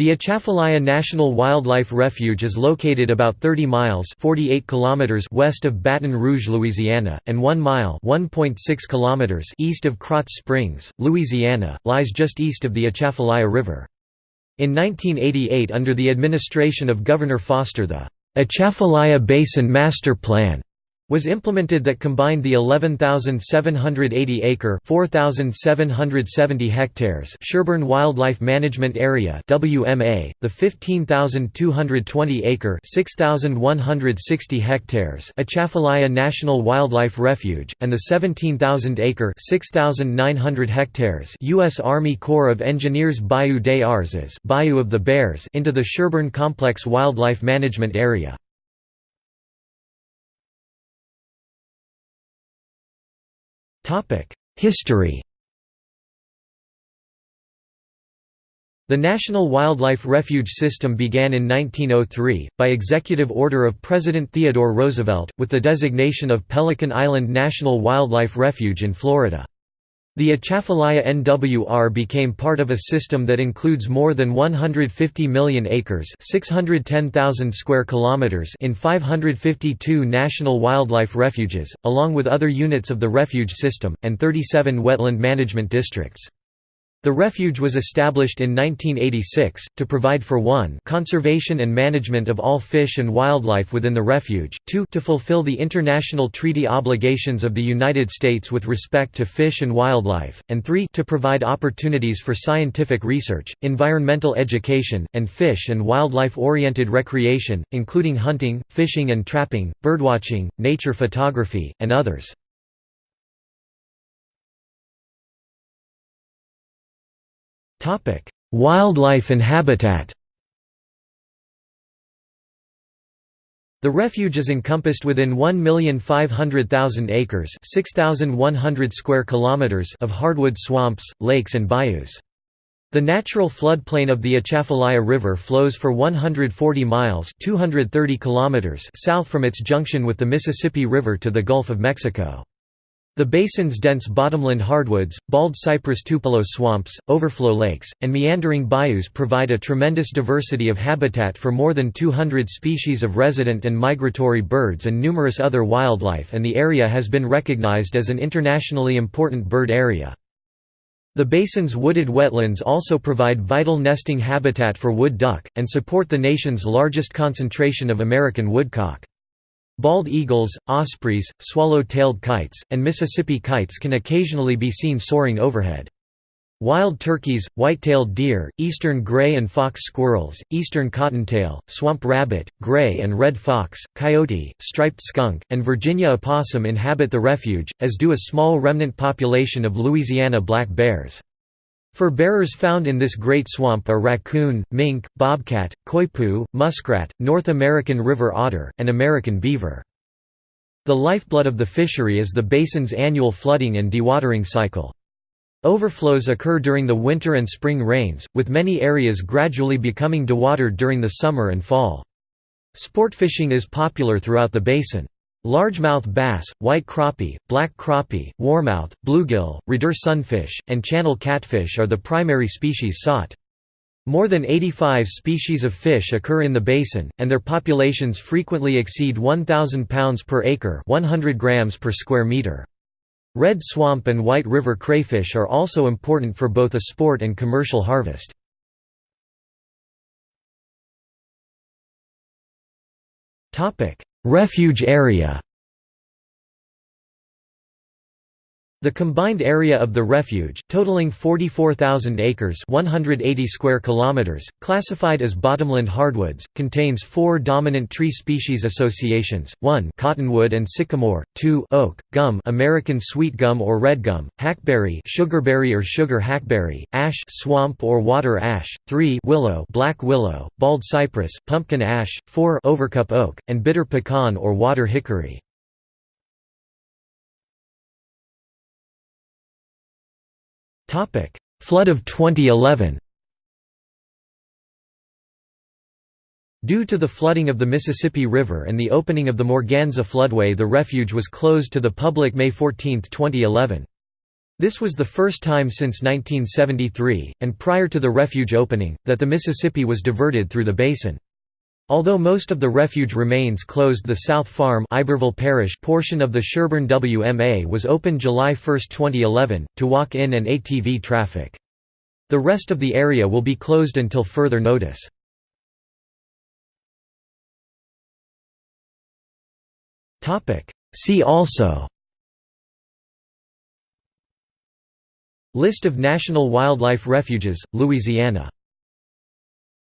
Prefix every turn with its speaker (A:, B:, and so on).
A: The Atchafalaya National Wildlife Refuge is located about 30 miles 48 kilometers west of Baton Rouge, Louisiana, and 1 mile 1.6 kilometers east of Krotz Springs, Louisiana, lies just east of the Atchafalaya River. In 1988 under the administration of Governor Foster the Atchafalaya Basin Master Plan was implemented that combined the 11,780 acre 4,770 hectares Sherburne Wildlife Management Area WMA, the 15,220 acre 6,160 hectares Atchafalaya National Wildlife Refuge, and the 17,000 acre 6,900 hectares U.S. Army Corps of Engineers Bayou des Ourses Bayou of the Bears into the Sherburne Complex Wildlife Management Area. History The National Wildlife Refuge System began in 1903, by executive order of President Theodore Roosevelt, with the designation of Pelican Island National Wildlife Refuge in Florida. The Atchafalaya NWR became part of a system that includes more than 150 million acres 610,000 square kilometers in 552 national wildlife refuges, along with other units of the refuge system, and 37 wetland management districts. The refuge was established in 1986, to provide for 1 conservation and management of all fish and wildlife within the refuge, 2 to fulfill the international treaty obligations of the United States with respect to fish and wildlife, and 3 to provide opportunities for scientific research, environmental education, and fish and wildlife-oriented recreation, including hunting, fishing and trapping, birdwatching, nature photography, and others. Wildlife and habitat The refuge is encompassed within 1,500,000 acres (6,100 square kilometers) of hardwood swamps, lakes and bayous. The natural floodplain of the Atchafalaya River flows for 140 miles (230 kilometers) south from its junction with the Mississippi River to the Gulf of Mexico. The basin's dense bottomland hardwoods, bald cypress tupelo swamps, overflow lakes, and meandering bayous provide a tremendous diversity of habitat for more than 200 species of resident and migratory birds and numerous other wildlife and the area has been recognized as an internationally important bird area. The basin's wooded wetlands also provide vital nesting habitat for wood duck, and support the nation's largest concentration of American woodcock. Bald eagles, ospreys, swallow-tailed kites, and Mississippi kites can occasionally be seen soaring overhead. Wild turkeys, white-tailed deer, eastern gray and fox squirrels, eastern cottontail, swamp rabbit, gray and red fox, coyote, striped skunk, and Virginia opossum inhabit the refuge, as do a small remnant population of Louisiana black bears. Fur bearers found in this great swamp are raccoon, mink, bobcat, coypu, muskrat, North American river otter, and American beaver. The lifeblood of the fishery is the basin's annual flooding and dewatering cycle. Overflows occur during the winter and spring rains, with many areas gradually becoming dewatered during the summer and fall. Sport fishing is popular throughout the basin. Largemouth bass, white crappie, black crappie, warmouth, bluegill, redear sunfish, and channel catfish are the primary species sought. More than 85 species of fish occur in the basin, and their populations frequently exceed 1,000 pounds per acre 100 grams per square meter. Red swamp and white river crayfish are also important for both a sport and commercial harvest. Refuge area The combined area of the refuge, totaling 44,000 acres 180 square kilometers, classified as bottomland hardwoods, contains four dominant tree species associations, 1 cottonwood and sycamore, 2 oak, gum American sweet gum or red gum, hackberry sugarberry or sugar hackberry, ash swamp or water ash, 3 willow black willow, bald cypress, pumpkin ash, 4 overcup oak, and bitter pecan or water hickory. Flood of 2011 Due to the flooding of the Mississippi River and the opening of the Morganza floodway the refuge was closed to the public May 14, 2011. This was the first time since 1973, and prior to the refuge opening, that the Mississippi was diverted through the basin. Although most of the refuge remains closed the South Farm Iberville Parish portion of the Sherburne WMA was open July 1, 2011, to walk-in and ATV traffic. The rest of the area will be closed until further notice. See also List of national wildlife refuges, Louisiana